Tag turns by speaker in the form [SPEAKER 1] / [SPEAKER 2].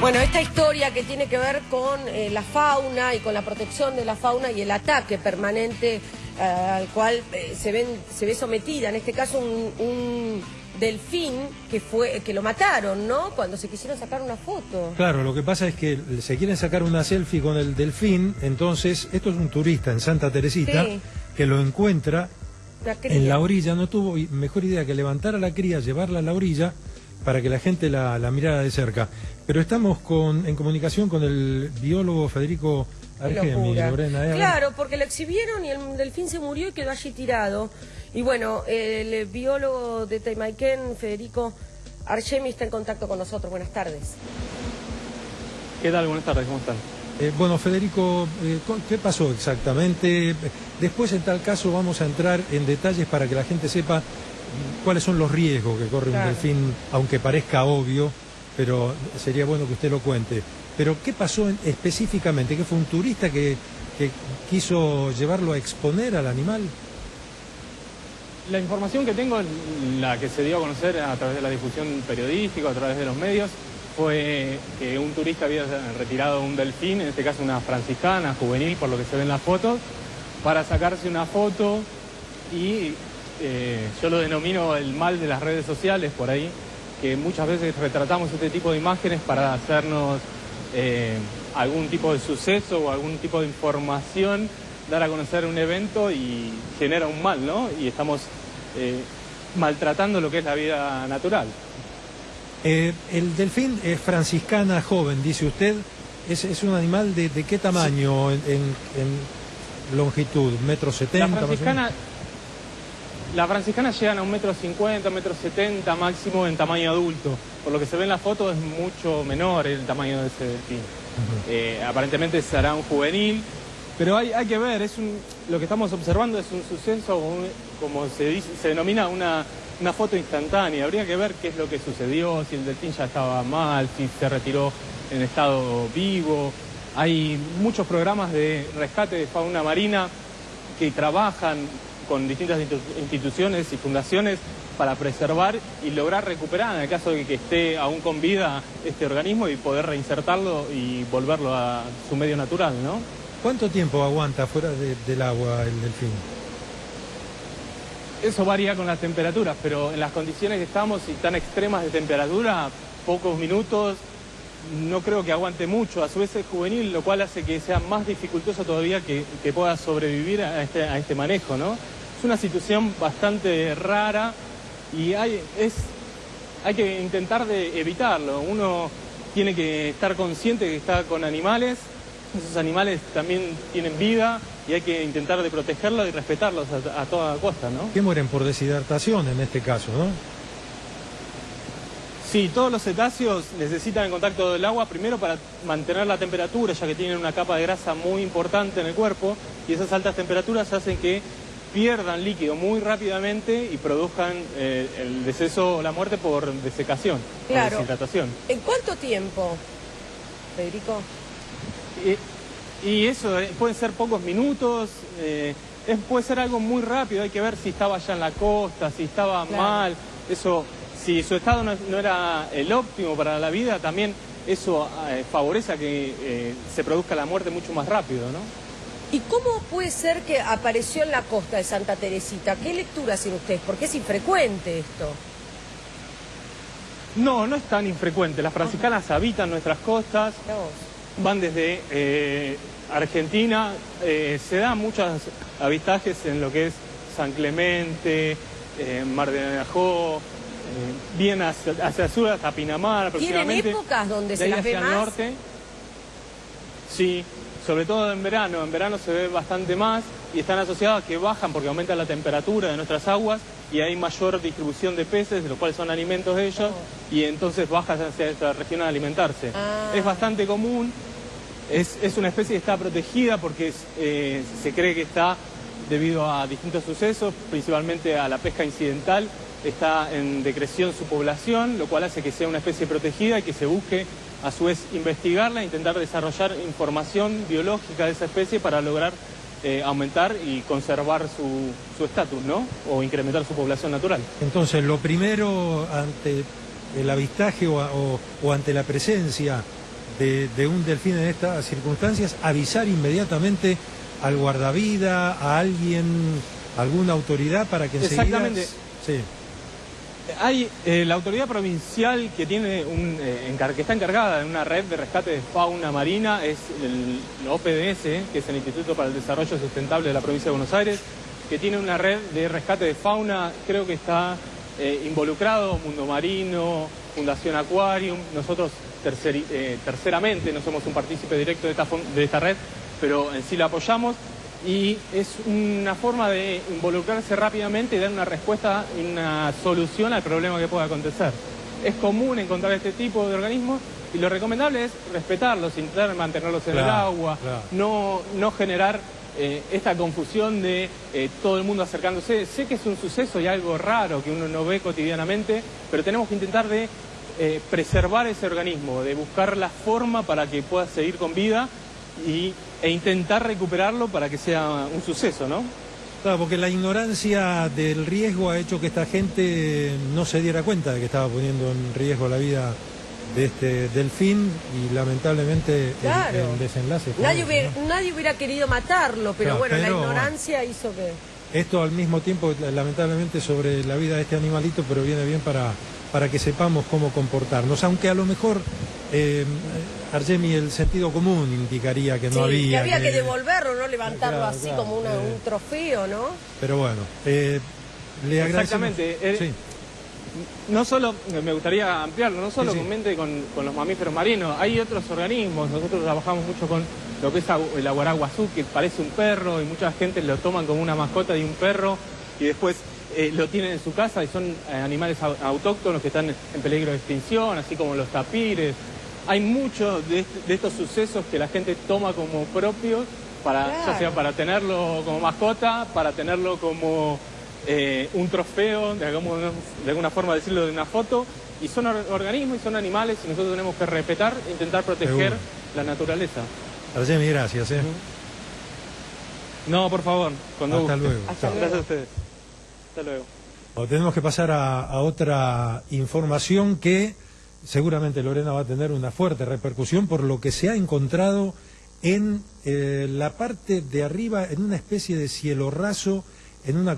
[SPEAKER 1] Bueno, esta historia que tiene que ver con eh, la fauna y con la protección de la fauna y el ataque permanente eh, al cual eh, se, ven, se ve sometida, en este caso un, un delfín que fue que lo mataron, ¿no? Cuando se quisieron sacar una foto.
[SPEAKER 2] Claro, lo que pasa es que se quieren sacar una selfie con el delfín, entonces esto es un turista en Santa Teresita
[SPEAKER 1] Sí.
[SPEAKER 2] que lo encuentra
[SPEAKER 1] La
[SPEAKER 2] en la orilla, no tuvo mejor idea que levantar a la cría, llevarla a la orilla para que la gente la, la mirara de cerca. Pero estamos con, en comunicación con el biólogo Federico Argemi. Lorena. ¿eh?
[SPEAKER 1] Claro, porque lo exhibieron y el delfín se murió y quedó allí tirado. Y bueno, el biólogo de Taimaiken, Federico Argemi, está en contacto con nosotros. Buenas tardes.
[SPEAKER 3] ¿Qué tal? Buenas tardes, ¿cómo están?
[SPEAKER 2] Eh, bueno, Federico, eh, ¿qué pasó exactamente? Después, en tal caso, vamos a entrar en detalles para que la gente sepa cuáles son los riesgos que corre
[SPEAKER 1] Claro.
[SPEAKER 2] un delfín, aunque parezca obvio, pero sería bueno que usted lo cuente. Pero, ¿qué pasó en- específicamente? ¿Que fue un turista que, que quiso llevarlo a exponer al animal?
[SPEAKER 3] La información que tengo, la que se dio a conocer a través de la difusión periodística, a través de los medios, fue que un turista había retirado un delfín, en este caso una franciscana juvenil, por lo que se ve en las fotos, para sacarse una foto y eh, yo lo denomino el mal de las redes sociales por ahí, que muchas veces retratamos este tipo de imágenes para hacernos eh, algún tipo de suceso o algún tipo de información, dar a conocer un evento y genera un mal, ¿no? Y estamos eh, maltratando lo que es la vida natural.
[SPEAKER 2] Eh, el delfín es franciscana joven, dice usted. ¿Es, es un animal de, de qué tamaño en, en- en longitud? ¿Metro
[SPEAKER 3] La
[SPEAKER 2] setenta? más o menos?
[SPEAKER 3] Franciscana, la franciscana llegan a un metro cincuenta, metro setenta máximo en tamaño adulto. Por lo que se ve en la foto es mucho menor el tamaño de ese delfín. Eh, aparentemente será un juvenil, pero hay, hay que ver, es un- lo que estamos observando es un suceso, un- como se, dice- se denomina una, una foto instantánea. Habría que ver qué es lo que sucedió, si el delfín ya estaba mal, si se retiró en estado vivo. Hay muchos programas de rescate de fauna marina que trabajan con distintas institu- instituciones y fundaciones para preservar y lograr recuperar, en el caso de que esté aún con vida este organismo y poder reinsertarlo y volverlo a su medio natural, ¿no?
[SPEAKER 2] ¿Cuánto tiempo aguanta fuera de- del agua el delfín?
[SPEAKER 3] Eso varía con las temperaturas, pero en las condiciones que estamos y tan extremas de temperatura, pocos minutos, no creo que aguante mucho. A su vez es juvenil, lo cual hace que sea más dificultoso todavía que, que pueda sobrevivir a este, a este manejo, ¿no? Es una situación bastante rara y hay, es, hay que intentar de evitarlo. Uno tiene que estar consciente que está con animales, esos animales también tienen vida y hay que intentar de protegerlos y respetarlos a, a toda costa, ¿no?
[SPEAKER 2] Que mueren por deshidratación en este caso, ¿no?
[SPEAKER 3] Sí, todos los cetáceos necesitan el contacto del agua primero para mantener la temperatura, ya que tienen una capa de grasa muy importante en el cuerpo y esas altas temperaturas hacen que pierdan líquido muy rápidamente y produzcan eh, el deceso o la muerte por desecación,
[SPEAKER 1] Claro.
[SPEAKER 3] por deshidratación.
[SPEAKER 1] ¿En cuánto tiempo, Federico?
[SPEAKER 3] Y, y eso eh, pueden ser pocos minutos, eh, es- puede ser algo muy rápido, hay que ver si estaba ya en la costa, si estaba
[SPEAKER 1] Claro.
[SPEAKER 3] mal, eso, si su estado no, no era el óptimo para la vida, también eso eh, favorece a que eh, se produzca la muerte mucho más rápido, ¿no?
[SPEAKER 1] ¿Y cómo puede ser que apareció en la costa de Santa Teresita? ¿Qué lectura hacen ustedes? Porque es infrecuente esto.
[SPEAKER 3] No, no es tan infrecuente, las franciscanas habitan nuestras costas, van desde eh, Argentina, eh, se dan muchos avistajes en lo que es San Clemente, Mar de Najó, bien hacia, hacia el sur hasta Pinamar
[SPEAKER 1] ¿Tienen
[SPEAKER 3] aproximadamente.
[SPEAKER 1] épocas donde
[SPEAKER 3] De
[SPEAKER 1] se las ve
[SPEAKER 3] hacia el
[SPEAKER 1] más?
[SPEAKER 3] norte. Sí, sobre todo en verano. En verano se ve bastante más y están asociadas a que bajan porque aumenta la temperatura de nuestras aguas y hay mayor distribución de peces, de los cuales son alimentos de ellos, y entonces bajan hacia esta región a alimentarse.
[SPEAKER 1] Ah.
[SPEAKER 3] Es bastante común, es, es una especie que está protegida porque es, eh, se cree que está debido a distintos sucesos, principalmente a la pesca incidental, está en decreción su población, lo cual hace que sea una especie protegida y que se busque a su vez investigarla e intentar desarrollar información biológica de esa especie para lograr eh, aumentar y conservar su su estatus, ¿no? O incrementar su población natural.
[SPEAKER 2] Entonces, lo primero ante el avistaje o, o- o ante la presencia de, de un delfín en estas circunstancias, avisar inmediatamente al guardavida, a alguien, alguna autoridad para que enseguida...
[SPEAKER 3] Exactamente.
[SPEAKER 2] Sí.
[SPEAKER 3] Hay eh, la autoridad provincial que tiene un, eh, que está encargada de una red de rescate de fauna marina, es el, la OPDS, que es el Instituto para el Desarrollo Sustentable de la provincia de Buenos Aires, que tiene una red de rescate de fauna, creo que está eh, involucrado Mundo Marino, Fundación Aquarium, nosotros terceramente no somos un partícipe directo de esta, de esta red, pero en sí la apoyamos y es una forma de involucrarse rápidamente y dar una respuesta y una solución al problema que pueda acontecer. Es común encontrar este tipo de organismos y lo recomendable es respetarlos, intentar mantenerlos en el agua,
[SPEAKER 2] claro.
[SPEAKER 3] no, no generar eh, esta confusión de eh, todo el mundo acercándose. Sé que es un suceso y algo raro que uno no ve cotidianamente, pero tenemos que intentar de eh, preservar ese organismo, de buscar la forma para que pueda seguir con vida y, e intentar recuperarlo para que sea un suceso, ¿no?
[SPEAKER 2] Claro, porque la ignorancia del riesgo ha hecho que esta gente no se diera cuenta de que estaba poniendo en riesgo la vida de este delfín y lamentablemente el-
[SPEAKER 1] Claro.
[SPEAKER 2] el, desenlace fue
[SPEAKER 1] Nadie
[SPEAKER 2] ese,
[SPEAKER 1] hubiera,
[SPEAKER 2] ¿no?
[SPEAKER 1] nadie hubiera querido matarlo, pero
[SPEAKER 2] Claro,
[SPEAKER 1] bueno, la ignorancia hizo que...
[SPEAKER 2] Esto al mismo tiempo, lamentablemente, sobre la vida de este animalito, pero viene bien para, para que sepamos cómo comportarnos. Aunque a lo mejor, eh, Argemi, el sentido común indicaría que no
[SPEAKER 1] Sí,
[SPEAKER 2] había.
[SPEAKER 1] que había que devolverlo, no levantarlo
[SPEAKER 2] Claro,
[SPEAKER 1] así
[SPEAKER 2] claro,
[SPEAKER 1] como una-
[SPEAKER 2] eh.
[SPEAKER 1] un trofeo, ¿no?
[SPEAKER 2] Pero bueno, eh, le.
[SPEAKER 3] Exactamente, eh,
[SPEAKER 2] Sí.
[SPEAKER 3] No solo, me gustaría ampliarlo, no solo
[SPEAKER 2] Sí, sí.
[SPEAKER 3] con mente con, con los mamíferos marinos, hay otros organismos, nosotros trabajamos mucho con lo que es el aguaraguazú, que parece un perro y mucha gente lo toman como una mascota de un perro y después eh, lo tienen en su casa y son eh, animales au- autóctonos que están en peligro de extinción, así como los tapires. Hay muchos de, est- de estos sucesos que la gente toma como propios, para,
[SPEAKER 1] Claro.
[SPEAKER 3] ya sea para tenerlo como mascota, para tenerlo como eh, un trofeo, de, alguna- de alguna forma decirlo de una foto, y son or- organismos y son animales y nosotros tenemos que respetar e intentar proteger
[SPEAKER 2] Seguro.
[SPEAKER 3] la naturaleza.
[SPEAKER 2] Argemi, gracias. eh.
[SPEAKER 3] No, por favor, cuando
[SPEAKER 2] Hasta
[SPEAKER 3] guste.
[SPEAKER 2] luego.
[SPEAKER 1] Hasta.
[SPEAKER 3] Gracias a ustedes. Hasta luego.
[SPEAKER 2] Bueno, tenemos que pasar a, a otra información que seguramente Lorena va a tener una fuerte repercusión por lo que se ha encontrado en eh, la parte de arriba, en una especie de cielo raso, en una